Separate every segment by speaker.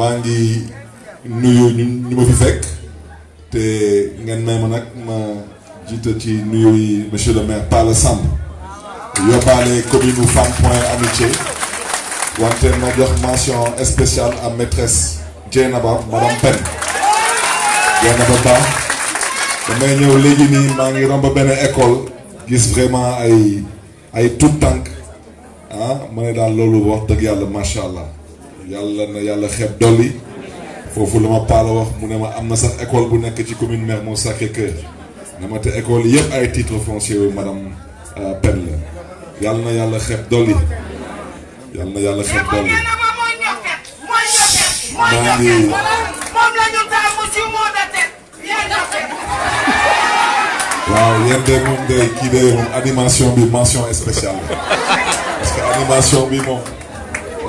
Speaker 1: maa ngi nuyu ñu ma fi fekk te ngeen may ma nag ma jiite ci nuyu yi monsieur le maire Palla Samb. yóbbaale commune Point Amitié. wante ma jox mention spéciale à maîtresse madame Pène. Dieynaba Ba damay ñëw léegi nii maa ngi romb benn école gis vraiment ay ay tout tànk ah ma ne daal loolu wax dëgg yàlla macha allah yàlla na yàlla xeeb dolli. Wax mu ne ma na école bu ci commune Sacré-Cœur. Ne ma te école titre foncier madame Pen la. Yàlla na yàlla xeeb dolli. Yàlla na yàlla xeeb dolli. Maa ngi waaw yéen de moom de kii de animation spéciale parce que animation bi moom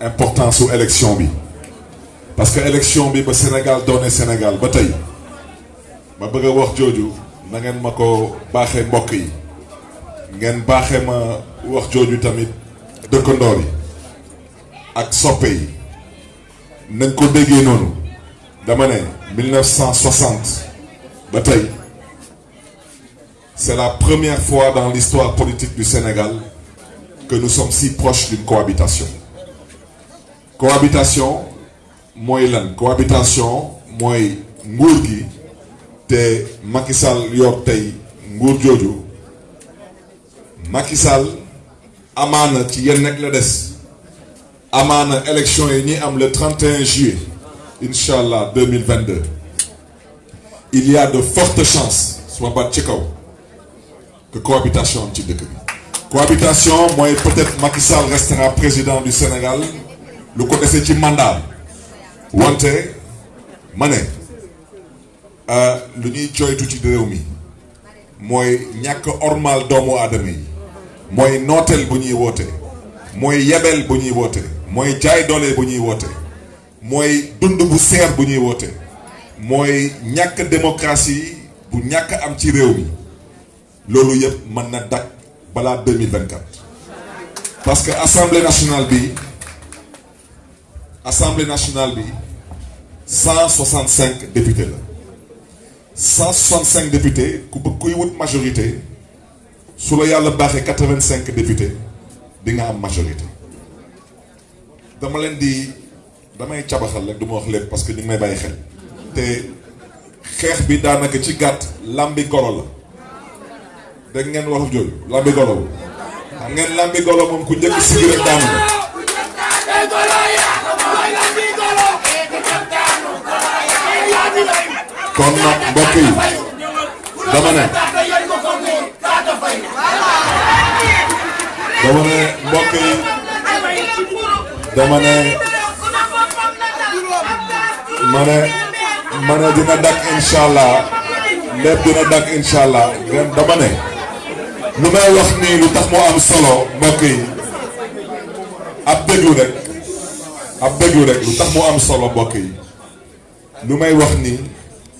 Speaker 1: importance su élection bi. Parce que élection bi ba Sénégal doone Sénégal ba tey ma bëgg a wax jooju na ngeen ma ko baaxee mbokk yi. Ngeen baaxee ma wax jooju tamit dëkkandoor yi ak soppe yi. Nañ ko déggee noonu. Dama ne 1960 ba tey c'est la première fois dans l'histoire politique du Sénégal que nous sommes si proches d'une cohabitation cohabitation mooy lan? Cohabitation mooy nguur gi. Te Macky Sall yor tey nguur jooju. Macky Sall amaana ci yenn nekk la des. Élection yi am le 31 juillet incha allah 2022 il y a de fortes chances suma baat ci kaw que cohabitation ci dëkk bi. Cohabitation peut-être Macky Sall restera président du Sénégal lu ko dese ci mandat wante ma ne lu ñuy jooytu ci réew mi mooy ñàkk ormal doomu aadama yi mooy nooteel bu ñuy woote mooy yebel bu ñuy woote mooy jaay doole bu ñuy woote mooy dund bu seer bu ñuy woote mooy ñàkk démocratie bu ñàkk am ci réew mi. Loolu yëpp mën na dak balaa 2024 parce nationale bi assemblée nationale bi 165 députés la. 165 députés ku bëgg kuy wut majorité su la yàlla baaxee 85 députés di nga am majorité. Dama leen di damay cabaxal wax lépp parce que ñu may bàyyi xel. Te xeex bi daanaka golo golo ku kon nag mbokk yi dama ne dama ne mbokk yi dama ne ma ne ma ne dina dak incha allah lépp dina dak incha allah ngeen dama ne lu may wax nii lu tax moo am solo mbokk yi ab déglu rek. Ab déglu rek. Lu tax moo am solo mbokk yi lu may wax nii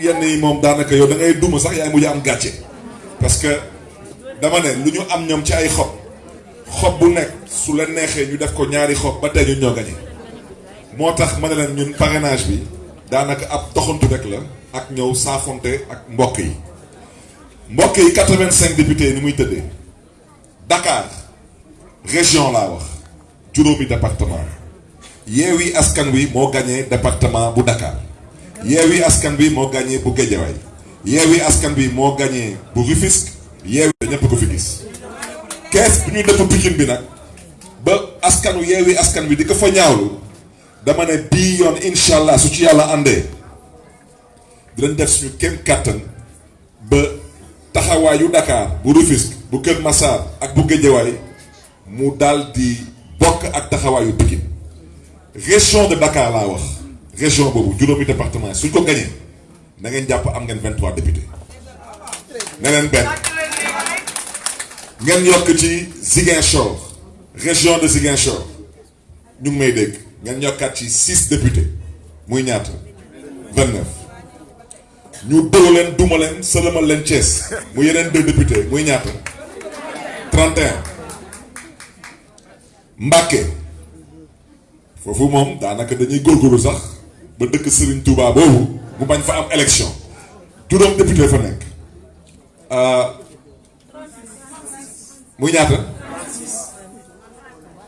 Speaker 1: yenn yi moom daanaka parce que dama ne lu ñu am ñoom ci ay xob xob bu nekk su neexee ñu def ko ñaari xob ba tey ñun ñoo gañe moo tax ma ne leen ñun parrainage bi daanaka ab doxantu rek la ak ñëw saafonte ak mbokk yi. mbokk yi 85 députés Dakar région laa wax juróomi département. Askan Wi moo département bu Dakar Yewwi Askan Wi moo gagné bu Guédiawaye Yewwi Askan Wi moo gagné bu Rufisque. Yewwi da ñëpp ko fi gis kees bu ñu dëpp Pikine bi nag ba askanu Yewwi Askan Wi di ko fa ñaawlu dama ne bii yoon incha allah su ci yàlla àndee dinañ def suñu kenn kàttan ba taxawaayu Dakar bu Rufisque bu Kër Massar ak bu Guédiawaye mu daal di bokk ak taxawaayu Pikine. Région de Dakar laa wax région boobu juróomi département suñ ko gañee na ngeen am ngeen 23 députés. Ne leen benn. Ziguinchor région de Ziguinchor. Ñu may dégg. Ngeen yokkaat ci 6 députés. Muy ñaata? 29 ñu dóor leen duma leen sëlëmal leen Thiès. Mu yeneen deux députés. Muy ñaata? 31 Mbàkke foofu moom daanaka dañuy góorgóorlu sax ba dëkk Serigne Touba boobu mu bañ fa am élection. Juróom député fa nekk. Muy ñaata?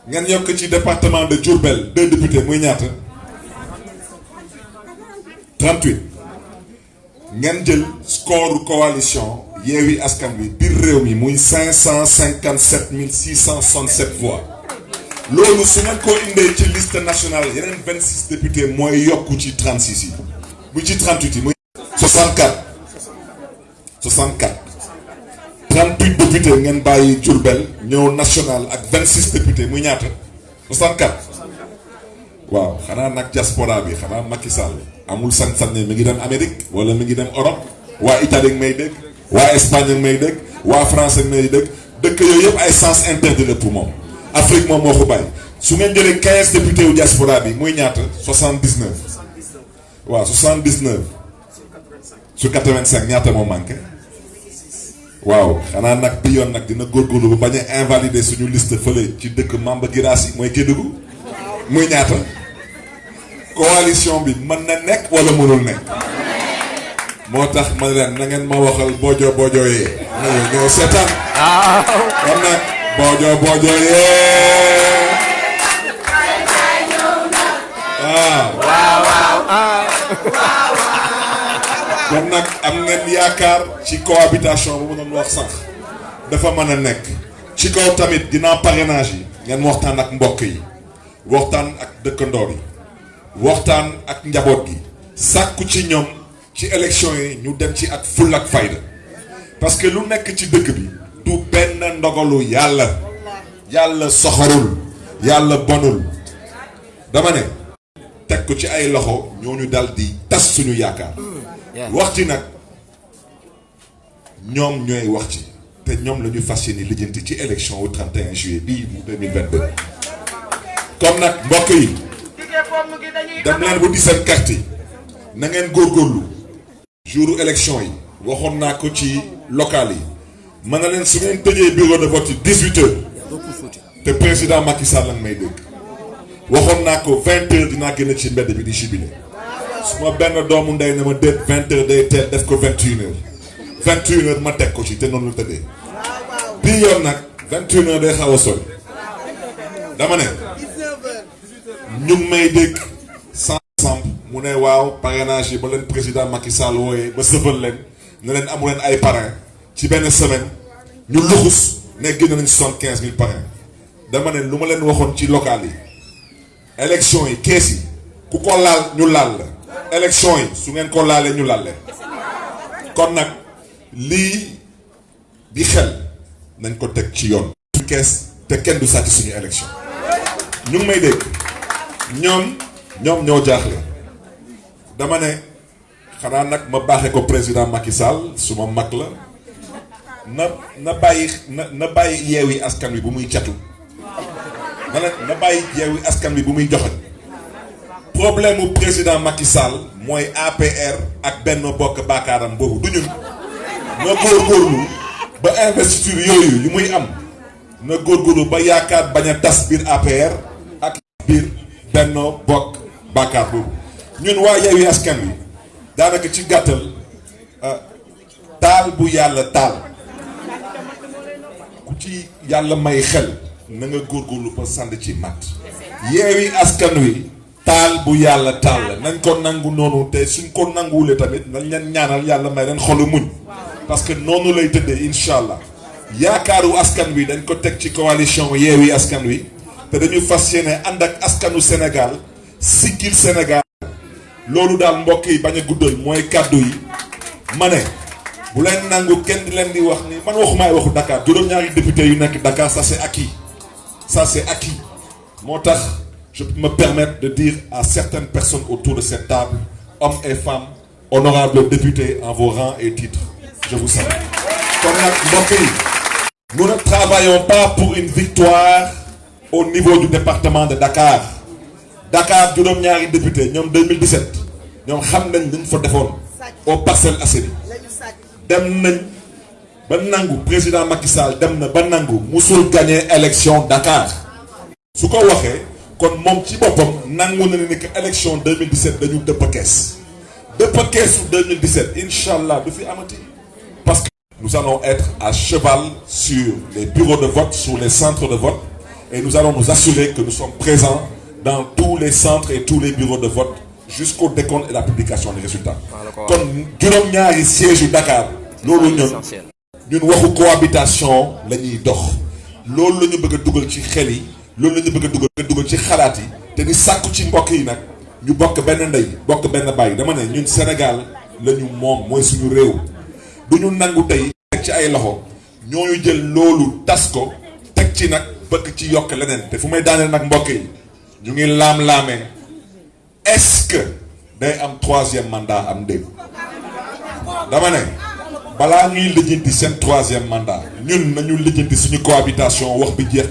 Speaker 1: Ngeen yokk ci département de Diourbel deux députés muy ñaata? 38 ngeen jël score coalition Yewwi Askan Wi biir réew mi muy 557 667 voix loolu su ngeen ko indee ci liste nationale yeneen 26 députés mooy yokku ci 36 yi. Muy ci 38 yi muy 64 64 38 députés ngeen bàyyi Diourbel ñëw national ak 26 députés muy ñaata? 64 waaw xanaa nag diaspora bi xanaa Macky Sall. Amul sañ-sañ ne mi ngi dem Amérique wala mi ngi dem Europe. Waa Italie may dégg waa Espagne may dégg waa France may dégg. Dëkk yooyu yëpp ay sens interdit la pour moom Afrique moom moo ko bàyyi. Su ngeen jëlee 15 députés yu diaspora bi muy ñaata? 79 waaw 79 su 85 ñaata moo manqué? Waaw xanaa nag bi yoon nag dina góorgóorlu ba bañ a invalider suñu liste fële ci dëkk Mamba Girassi mooy Kédougou. Muy ñaata? Coalition bi mën na nekk wala mënul nekk. Moo tax ma leen na ngeen ma waxal boojo yee ñëw ñëw seetaan kon nag boojo boojo yee waaw kon nag am ngeen yaakaar ci cohabitation bu ma doon wax sànq dafa mën a nekk. Ci kaw tamit dinaa parrainage yi. Ngeen waxtaan ak mbokk yi waxtaan ak dëkkandoor yi waxtaan ak njaboot gi. Sàkku ci ñoom ci élection yi ñu dem ci ak full ak fayda. Parce que lu nekk ci dëkk bi du benn ndogalu yàlla. yàlla soxorul. yàlla bonul. dama ne teg ko ci ay loxo ñooñu dal di tas suñu yaakaar. Wax ci nag ñoom ñooy wax ci te ñoom la ñu fas yéene lijjanti ci élection au 31 juillet bii bu 2022 comme nag mbokk yi dem leen bu di seen carte yi. Na ngeen góorgóorlu. Jouru élection yi. Waxoon naa ko ci local yi mën na leen bureau de vote yi 18 heures. Te président Macky Sall lañ may dégg. Waxoon naa ko 20 heures dinaa génn ci jubilé su ma benn doomu ndey na ma déet 20 heures day teel def ko 21 heures. 21 heures ma te la tëddee. Bii yoon nag 21 heures day dama ne ñu ngi may dégg président Macky Sall wooyee ba ci benn semaine ñu luxus ne génn nañ soixante quinze mille parrain dama ne lu ma leen waxoon ci local yi élection yi kees yi ku ko laal ñu laal la. Élection yi su ngeen ko laalee ñu laal leen. Kon nag lii di xel nañ ko teg ci yoon. Kees te kenn du sàcc suñu élection. Ñu ngi président Macky Sall su ma na na bàyyi na na bàyyi yeewi askan wi bu muy catu na na bàyyi yeewi askan wi bu muy joxe. Problème mu président Macky Sall mooy APR ak benn bokk baakaaram boobu du ñun. Na góorgóorlu ba investiture yooyu yu muy am. Na góorgóorlu ba yaakaar bañ a tas biir APR ak biir benn bokk baakaar boobu. Ñun waa yeewi askan wi daanaka ci gàttal taal bu yàlla taal ci yàlla may xel na nga góorgóorlu ba sànd ci matt yeewi askan wi taal bu yàlla taal la. Nañ ko nangu noonu te suñ ko nanguwulee tamit nañ leen ñaanal yàlla may leen xolu muñ. Parce que noonu lay tëddee incha allah. Yaakaaru askan wi dañ ko teg ci coalition yeewi Askan Wi te dañu fas yéene ànd ak askanu Sénégal siggil Sénégal. Loolu daal mbokk yi bañ a guddal mooy kàddu yi. Ma ne bu ça c'est acquis. Je peux me permettre de dire à certaines personnes autour de cette table hommes et femmes honorables députés en vos rangs et titres je vous salue. Nous ne travaillons pas pour une victoire au niveau du département de Dakar. Dakar juróom-ñaari député ñoom 2017 ñoom xam nañ au Parcelles Assainies dem nañ ba nangu président Macky Sall dem na ba nangu musul gagné élection Dakar. Su ko waxee kon moom ci boppam nangu na ne que élection 2017 dañu dëpp kees. Dëpp keesu 2017 incha allah du fi amati. Parce que nous allons être à cheval sur les bureaux de vote sur les centres de vote et nous allons nous assurer que nous sommes présents dans tous les centres et tous les bureaux de vote jusqu'au décompte et la publication des résultats. Kon juróom-ñaari siège yu Dakar loolu ñun ñun waxu cohabitation la ñuy dox. Loolu la ñu bëgg a dugal ci xel yi loolu la ñu bëgg a dugal dugal ci xalaat yi. Te di sàkku ci mbokk yi nag ñu bokk benn ndey bokk benn bàyyi dama ne ñun Sénégal la ñu moom mooy suñu réew. Du ñu nangu tey teg ci ay loxo ñooñu jël loolu tas ko teg ci nag bëgg ci yokk leneen. Te fu may daaneel nag mbokk yi ñu ngi laam-laamee est-ce que day am troisième mandat am dégg dama ne balaa ñuy lijjanti seen troisième mandat ñun nañu lijjanti cohabitation wax bi jeex